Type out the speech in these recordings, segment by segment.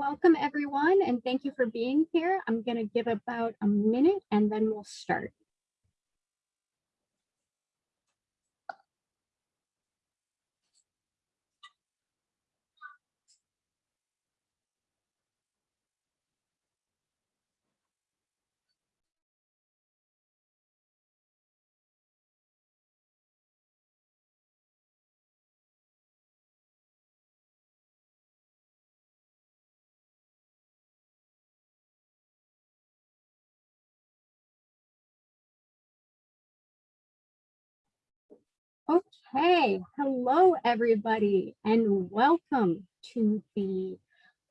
Welcome everyone and thank you for being here. I'm going to give about a minute and then we'll start. Okay, hello everybody and welcome to the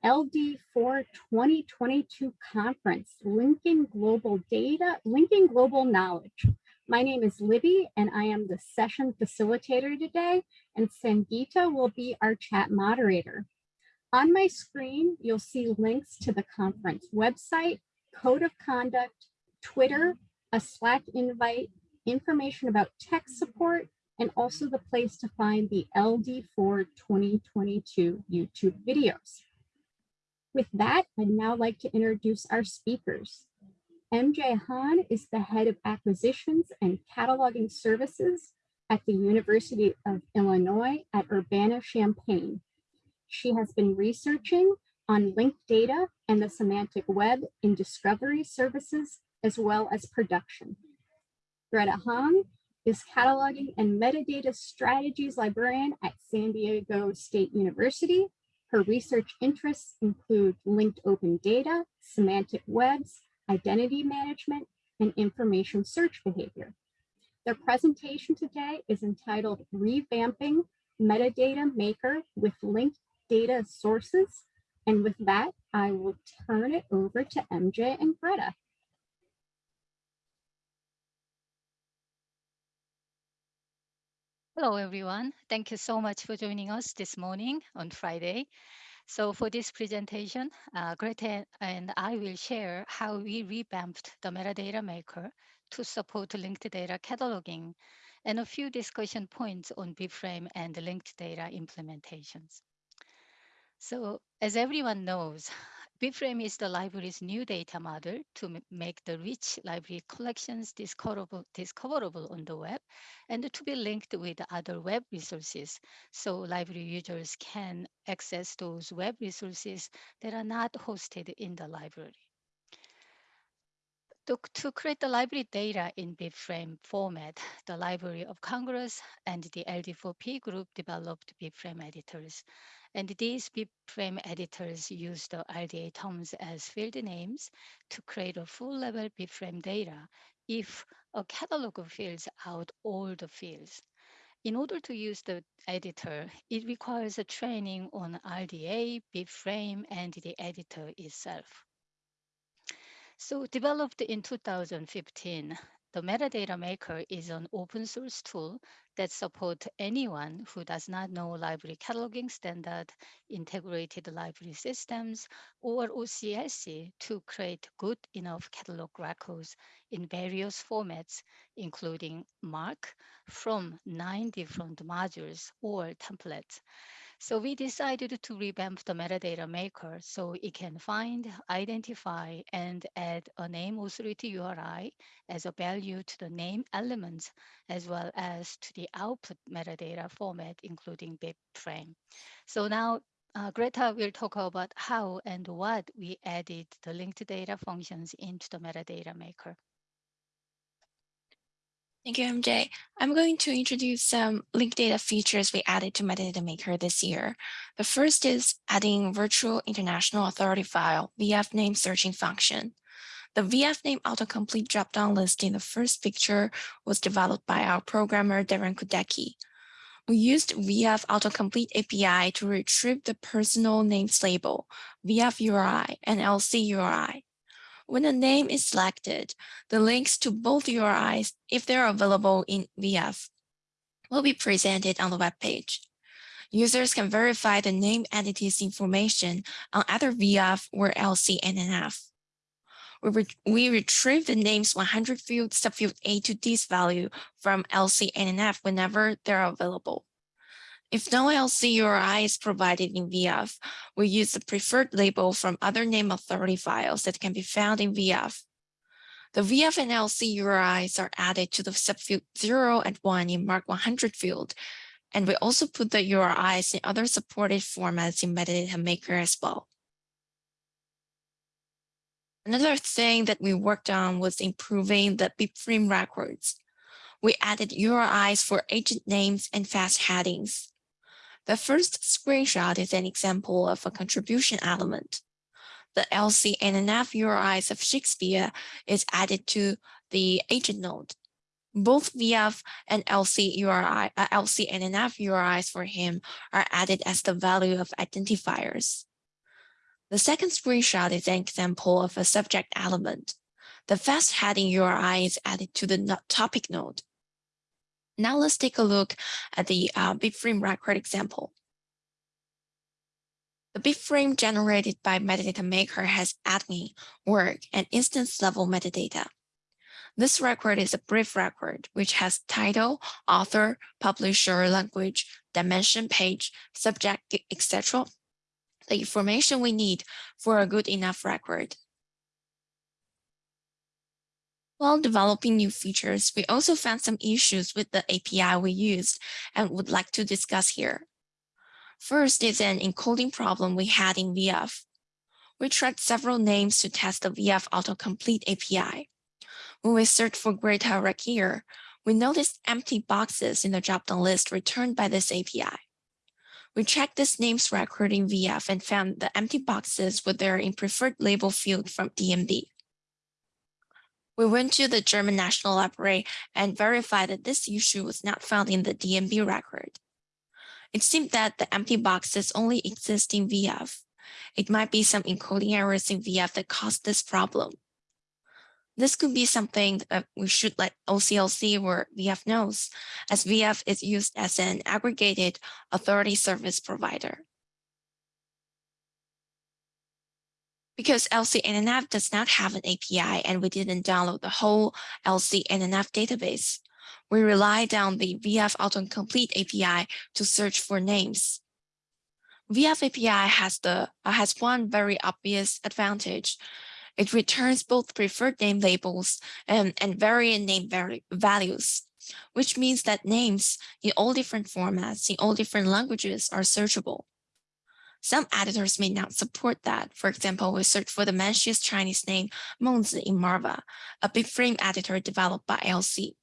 LD4 2022 conference, Linking Global Data, Linking Global Knowledge. My name is Libby and I am the session facilitator today and Sangeeta will be our chat moderator. On my screen, you'll see links to the conference website, code of conduct, Twitter, a Slack invite, information about tech support, and also the place to find the LD4 2022 YouTube videos. With that, I'd now like to introduce our speakers. MJ Han is the head of acquisitions and cataloging services at the University of Illinois at Urbana-Champaign. She has been researching on linked data and the semantic web in discovery services, as well as production. Greta Hong is cataloging and metadata strategies librarian at San Diego State University. Her research interests include linked open data, semantic webs, identity management, and information search behavior. Their presentation today is entitled Revamping Metadata Maker with Linked Data Sources. And with that, I will turn it over to MJ and Greta. Hello, everyone. Thank you so much for joining us this morning on Friday. So for this presentation, uh, Greta and I will share how we revamped the metadata maker to support linked data cataloging and a few discussion points on BibFrame and linked data implementations. So as everyone knows, BibFrame is the library's new data model to make the rich library collections discoverable, discoverable on the web and to be linked with other web resources so library users can access those web resources that are not hosted in the library. To, to, create the library data in BibFrame format, the Library of Congress and the LD4P group developed BibFrame editors and these BibFrame editors use the RDA terms as field names to create a full-level BibFrame data if a catalog fills out all the fields. In order to use the editor, it requires a training on RDA, BibFrame, and the editor itself. So developed in 2015, the metadata maker is an open source tool that supports anyone who does not know library cataloging standard, integrated library systems, or OCLC to create good enough catalog records in various formats, including MARC from nine different modules or templates so we decided to revamp the metadata maker so it can find, identify, and add a name authority URI as a value to the name elements, as well as to the output metadata format, including BibFrame. So now uh, Greta will talk about how and what we added the linked data functions into the metadata maker. Thank you, MJ. I'm going to introduce some linked data features we added to Metadata Maker this year. The first is adding virtual international authority file VIAF name searching function. The VIAF name autocomplete dropdown list in the first picture was developed by our programmer Darren Kudecki. We used VIAF autocomplete API to retrieve the personal names label, VIAF URI, and LC URI when a name is selected, the links to both URIs, if they're available in VIAF, will be presented on the web page. Users can verify the name entity's information on either VIAF or LCNAF. We, re we retrieve the name's 100 field subfield A to D's value from LCNAF whenever they're available. If no LC URI is provided in VIAF, we use the preferred label from other name authority files that can be found in VIAF. The VIAF and LC URIs are added to the subfield 0 and 1 in MARC 100 field, and we also put the URIs in other supported formats in Metadata Maker as well. Another thing that we worked on was improving the BibFrame records. We added URIs for agent names and fast headings. The first screenshot is an example of a contribution element the LC NAF URIs of Shakespeare is added to the agent node. Both VIAF and LC URI, uh, LC NAF URIs for him are added as the value of identifiers. The second screenshot is an example of a subject element. The fast heading URI is added to the topic node. Now let's take a look at the uh, BibFrame record example. The BibFrame generated by Metadata Maker has admin, work, and instance level metadata. This record is a brief record, which has title, author, publisher, language, dimension page, subject, etc. The information we need for a good enough record. While developing new features, we also found some issues with the API we used and would like to discuss here. First is an encoding problem we had in VIAF. We tried several names to test the VIAF autocomplete API. When we searched for Greta Rakier, we noticed empty boxes in the dropdown list returned by this API. We checked this names record in VIAF and found the empty boxes were there in preferred label field from DNB. We went to the German National Library and verified that this issue was not found in the DNB record. It seemed that the empty boxes only exist in VIAF. It might be some encoding errors in VIAF that caused this problem. This could be something that we should let OCLC or VIAF knows, as VF is used as an aggregated authority service provider. Because LCNAF does not have an API and we didn't download the whole LCNAF database, we relied on the VIAF Autocomplete API to search for names. VIAF API has, the, uh, has one very obvious advantage. It returns both preferred name labels and, and variant name values, which means that names in all different formats, in all different languages are searchable. Some editors may not support that. For example, we search for the Mencius Chinese name Mengzi in Marva, a BibFrame editor developed by LC.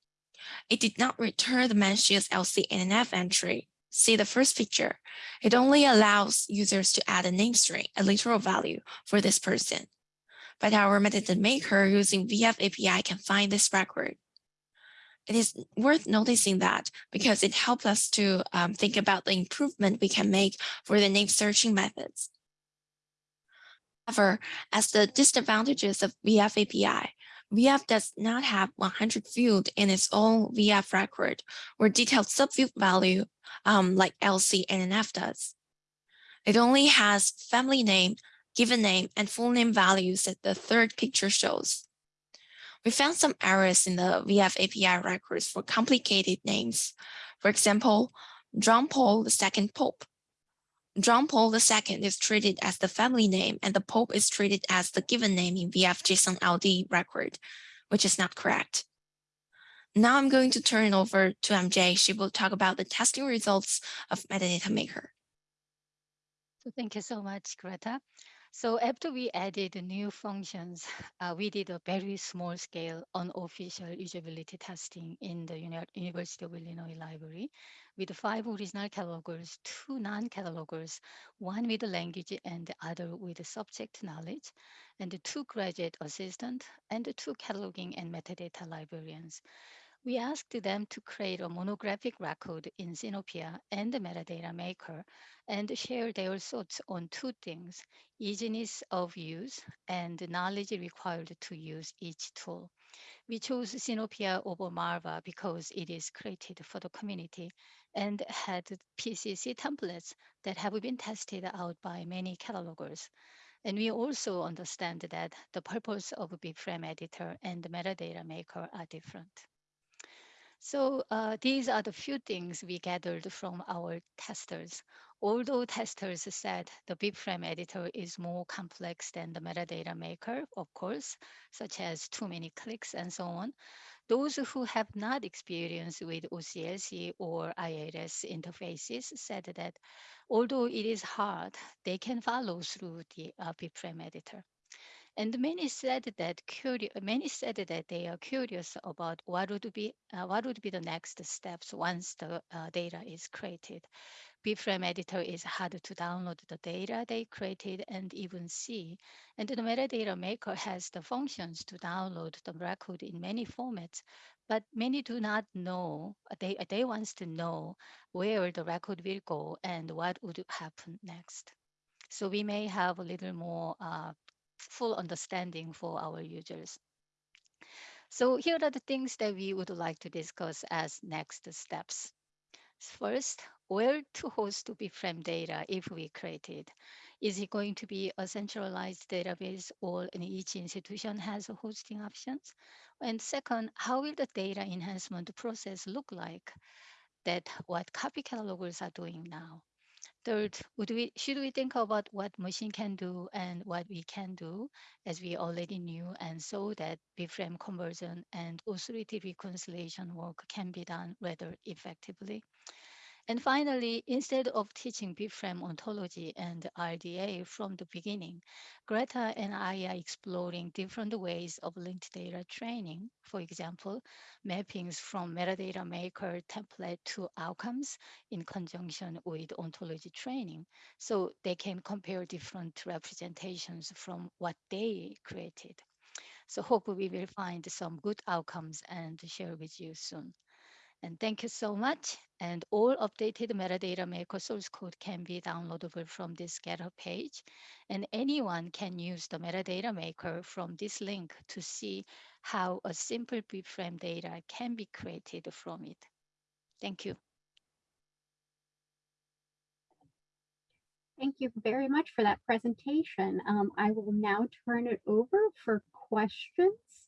It did not return the Mencius LCNAF entry. See the first picture. It only allows users to add a name string, a literal value for this person. But our metadata maker using VIAF API can find this record. It is worth noticing that because it helps us to um, think about the improvement we can make for the name searching methods. However, as the disadvantages of VIAF API, VIAF does not have 100 field in its own VIAF record or detailed subfield value um, like LC and NF does. It only has family name, given name, and full name values that the third picture shows. We found some errors in the VIAF API records for complicated names. For example, John Paul II Pope John Paul II is treated as the family name and the Pope is treated as the given name in VF JSON LD record, which is not correct. Now I'm going to turn it over to MJ. She will talk about the testing results of Metadata Maker. So thank you so much, Greta. So after we added new functions, uh, we did a very small scale unofficial usability testing in the Uni University of Illinois Library with five original catalogers, two non-catalogers, one with the language and the other with the subject knowledge, and two graduate assistant and two cataloging and metadata librarians. We asked them to create a monographic record in Sinopia and the metadata maker and share their thoughts on two things, easiness of use and knowledge required to use each tool. We chose Sinopia over Marva because it is created for the community and had PCC templates that have been tested out by many catalogers. And we also understand that the purpose of BibFrame editor and metadata maker are different. So uh, these are the few things we gathered from our testers. Although testers said the BibFrame editor is more complex than the metadata maker, of course, such as too many clicks and so on, those who have not experienced with OCLC or ILS interfaces said that although it is hard, they can follow through the uh, BibFrame editor. And many said that curious, many said that they are curious about what would be uh, what would be the next steps once the uh, data is created. BibFrame editor is hard to download the data they created and even see. And the metadata maker has the functions to download the record in many formats, but many do not know. They they wants to know where the record will go and what would happen next. So we may have a little more uh, full understanding for our users. So here are the things that we would like to discuss as next steps. First, where to host to BibFrame data if we create it. Is it going to be a centralized database or in each institution has hosting options? And second, how will the data enhancement process look like that what copy catalogers are doing now? Third, would we, should we think about what machine can do and what we can do as we already knew and saw that BibFrame conversion and authority reconciliation work can be done rather effectively? And finally, instead of teaching BibFrame ontology and RDA from the beginning, Greta and I are exploring different ways of linked data training. For example, mappings from metadata maker template to outcomes in conjunction with ontology training. So they can compare different representations from what they created. So hope we will find some good outcomes and share with you soon. And thank you so much. And all updated metadata maker source code can be downloadable from this GitHub page. And anyone can use the metadata maker from this link to see how a simple BibFrame data can be created from it. Thank you. Thank you very much for that presentation. Um, I will now turn it over for questions.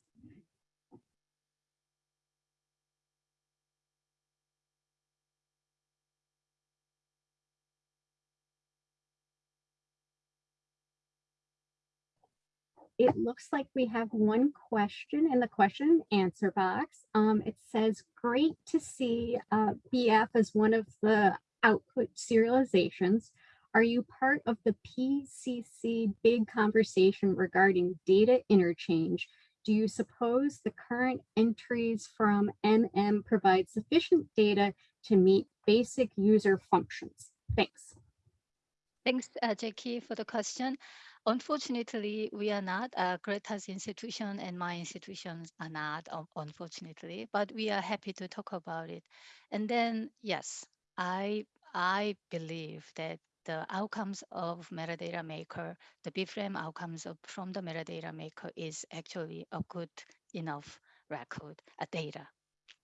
It looks like we have one question in the question answer box. Um, it says, great to see uh, BF as one of the output serializations. Are you part of the PCC big conversation regarding data interchange? Do you suppose the current entries from MM provide sufficient data to meet basic user functions? Thanks. Thanks, uh, Jackie, for the question. Unfortunately, we are not. Uh, Greta's institution and my institutions are not, unfortunately, but we are happy to talk about it. And then, yes, I I believe that the outcomes of metadata maker, the BibFrame outcomes of, from the metadata maker is actually a good enough record, a data.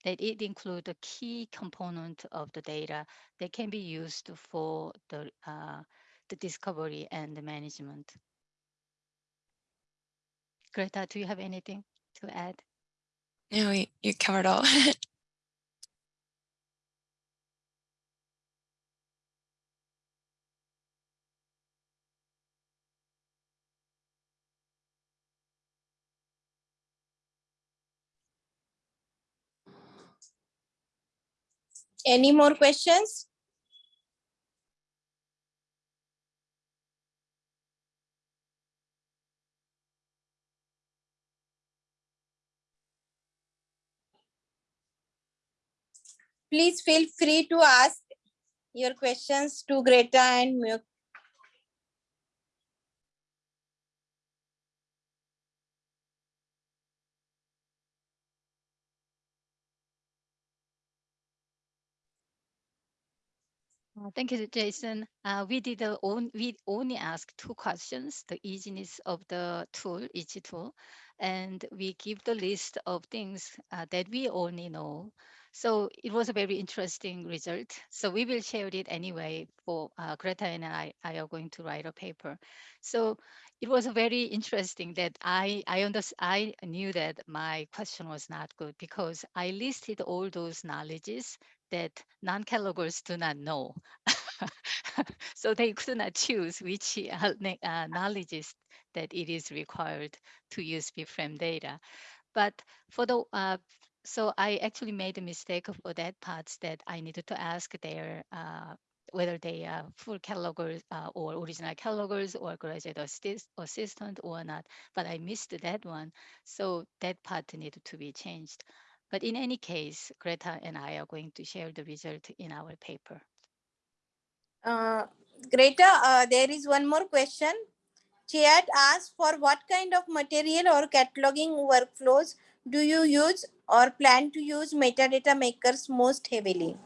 That it includes a key component of the data that can be used for the uh, the discovery and the management. Greta, do you have anything to add? No, you, you covered all. Any more questions? Please feel free to ask your questions to Greta and Muk. Uh, thank you, Jason. Uh, we did the on, we only asked two questions: the easiness of the tool, each tool, and we give the list of things uh, that we only know. So it was a very interesting result. So we will share it anyway for uh, Greta and I, I are going to write a paper. So it was very interesting that I I under, I knew that my question was not good because I listed all those knowledges that non-catalogers do not know. so they could not choose which uh, uh, knowledges that it is required to use BFRAME data. But for the uh, so I actually made a mistake for that part that I needed to ask their uh, whether they are full catalogers uh, or original catalogers or graduate assist, assistant or not. But I missed that one. So that part needed to be changed. But in any case, Greta and I are going to share the result in our paper. Uh, Greta, uh, there is one more question. Chat asks for what kind of material or cataloging workflows do you use or plan to use metadata makers most heavily?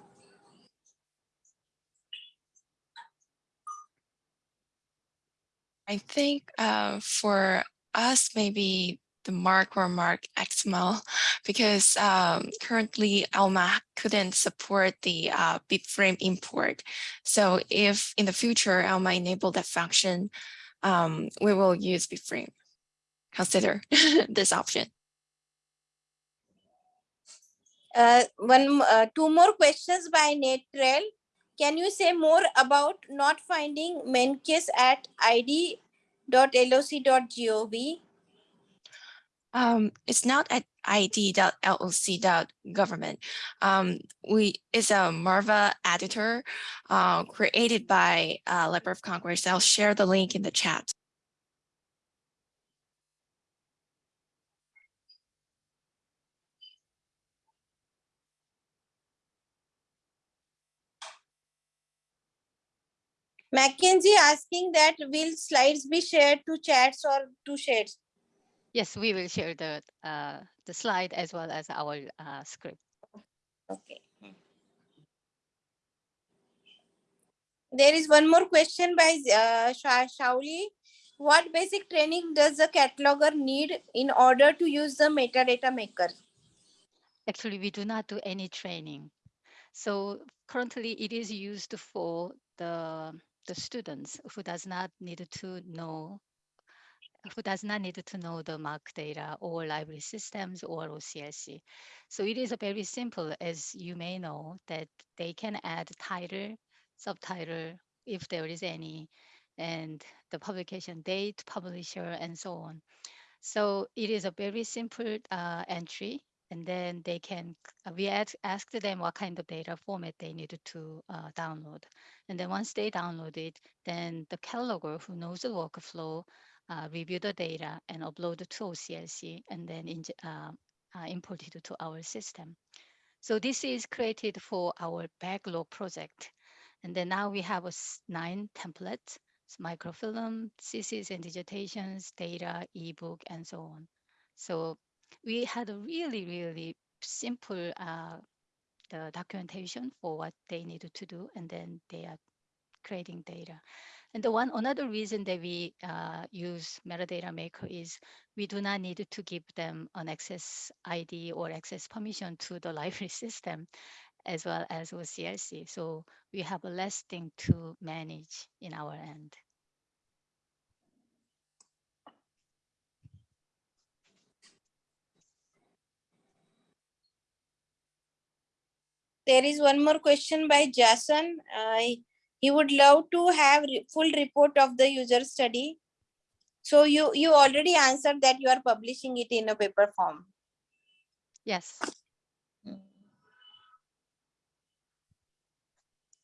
I think uh, for us, maybe the MARC or MARC XML, because um, currently Alma couldn't support the uh, BibFrame import. So if in the future Alma enable that function, um, we will use BibFrame. Consider this option. Uh, one, uh, two more questions by Netrel. Can you say more about not finding Mencius at id.loc.gov? Um, it's not at id.loc.government. Um, we it's a Marva editor uh, created by uh, Library of Congress. I'll share the link in the chat. Mackenzie asking that will slides be shared to chats or to shares? Yes, we will share the uh, the slide as well as our uh, script. Okay. There is one more question by uh, Shauli. What basic training does the cataloger need in order to use the metadata maker? Actually, we do not do any training. So currently it is used for the, the students who does not need to know who does not need to know the MARC data or library systems or OCLC. So it is a very simple, as you may know, that they can add title, subtitle, if there is any, and the publication date, publisher, and so on. So it is a very simple uh, entry, and then they can, uh, we ask, asked them what kind of data format they needed to uh, download. And then once they download it, then the cataloger who knows the workflow uh, review the data and upload it to OCLC and then in, uh, uh, import it to our system. So this is created for our backlog project. And then now we have a nine templates, microfilm, thesis and digitations, data, ebook, and so on. So we had a really, really simple uh, the documentation for what they needed to do, and then they are creating data. And the one another reason that we uh, use metadata maker is we do not need to give them an access ID or access permission to the library system as well as OCLC. So we have a less thing to manage in our end. There is one more question by Jason. Uh, he would love to have re full report of the user study. So you, you already answered that you are publishing it in a paper form. Yes.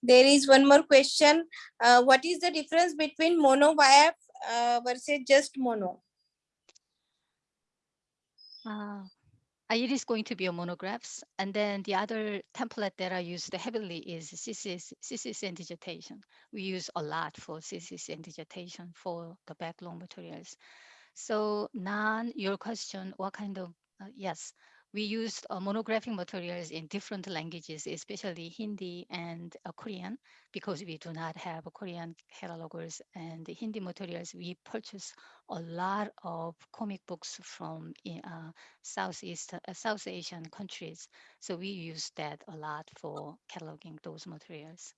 There is one more question. Uh, what is the difference between mono VIAF uh, versus just mono? Uh, it is going to be a monographs. And then the other template that I used heavily is thesis, thesis and dissertation. We use a lot for thesis and dissertation for the backlog materials. So Nan, your question, what kind of, uh, yes, we used uh, monographic materials in different languages, especially Hindi and uh, Korean, because we do not have Korean catalogers and Hindi materials. We purchase a lot of comic books from uh, Southeast, uh, South Asian countries. So we use that a lot for cataloging those materials.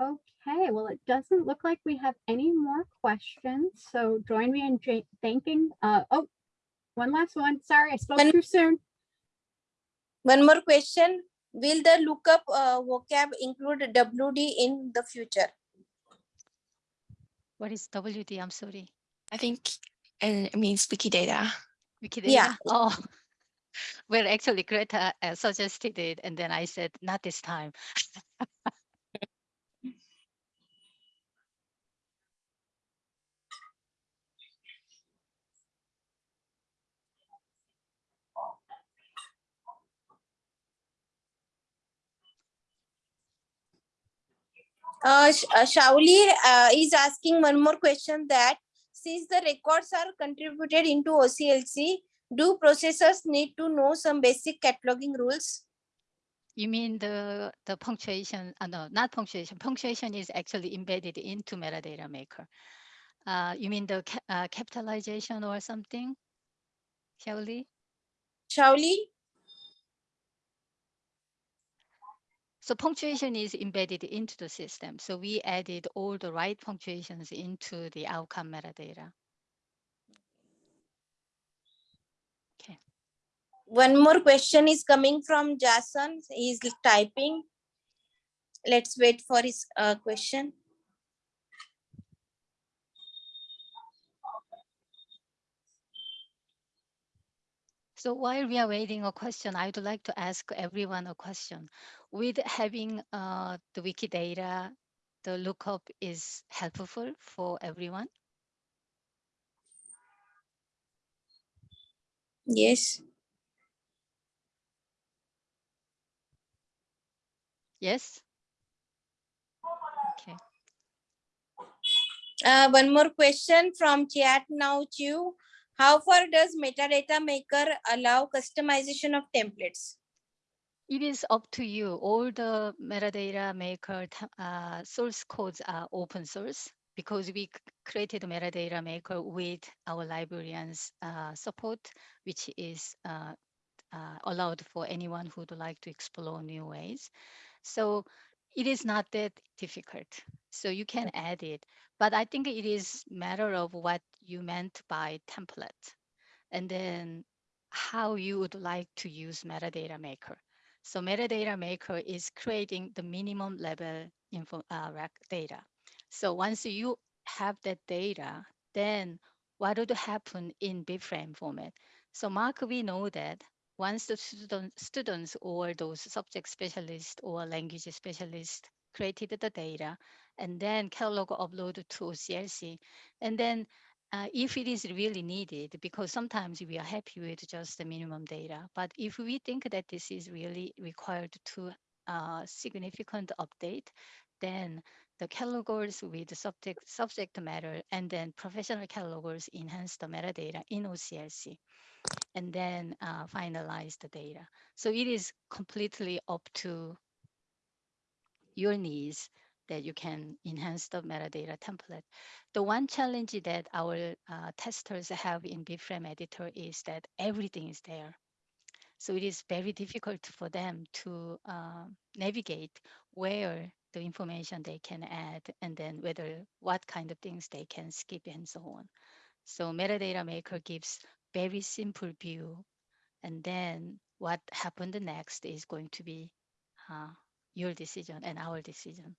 Okay, well, it doesn't look like we have any more questions. So join me in thanking, uh, oh, one last one. Sorry, I spoke One- too soon. One more question. Will the lookup uh, vocab include WD in the future? What is WD? I'm sorry. I think it means Wikidata. Wikidata? Yeah. Oh, well, actually Greta uh, suggested it and then I said, not this time. Uh, Sh- uh, Shauli uh, is asking one more question that since the records are contributed into OCLC, do processors need to know some basic cataloging rules? You mean the, the punctuation, uh, no, not punctuation. Punctuation is actually embedded into metadata maker. Uh, you mean the ca- uh, capitalization or something? Shaoli? Shauli? So punctuation is embedded into the system. So we added all the right punctuations into the outcome metadata. One more question is coming from Jason. He's typing. Let's wait for his uh, question. So while we are waiting a question, I would like to ask everyone a question. With having uh, the Wikidata, the lookup is helpful for everyone? Yes. Yes? Okay. Uh, one more question from chat now, Chu. How far does metadata maker allow customization of templates? It is up to you. All the metadata maker uh, source codes are open source because we created metadata maker with our librarians uh, support, which is uh, uh, allowed for anyone who would like to explore new ways. So it is not that difficult. So you can add it, but I think it is matter of what you meant by template and then how you would like to use metadata maker. So metadata maker is creating the minimum level info uh, data. So once you have that data, then what would happen in BibFrame format? So MARC, we know that once the student, students or those subject specialists or language specialists created the data and then catalog upload to OCLC, and then uh, if it is really needed, because sometimes we are happy with just the minimum data, but if we think that this is really required to uh, significant update, then the catalogers with the subject subject matter and then professional catalogers enhance the metadata in OCLC and then uh, finalize the data. So it is completely up to your needs that you can enhance the metadata template. The one challenge that our uh, testers have in BFrame editor is that everything is there. So it is very difficult for them to uh, navigate where the information they can add and then whether what kind of things they can skip and so on. So metadata maker gives very simple view and then what happened next is going to be uh, your decision and our decision.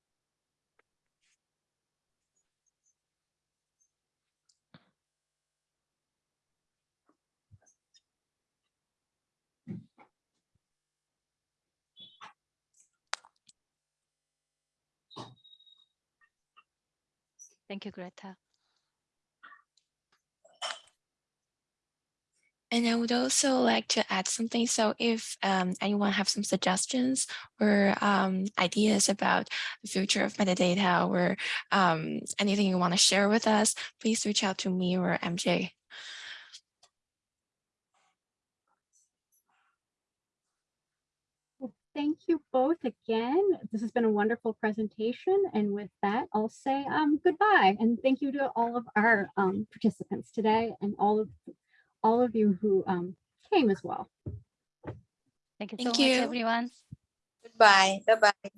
Thank you, Greta. And I would also like to add something. So if um, anyone have some suggestions or um, ideas about the future of metadata or um, anything you want to share with us, please reach out to me or MJ. Thank you both again. This has been a wonderful presentation. And with that, I'll say um, goodbye. And thank you to all of our um, participants today and all of all of you who um, came as well. Thank you Thank so you. much, everyone. Goodbye. Bye-bye.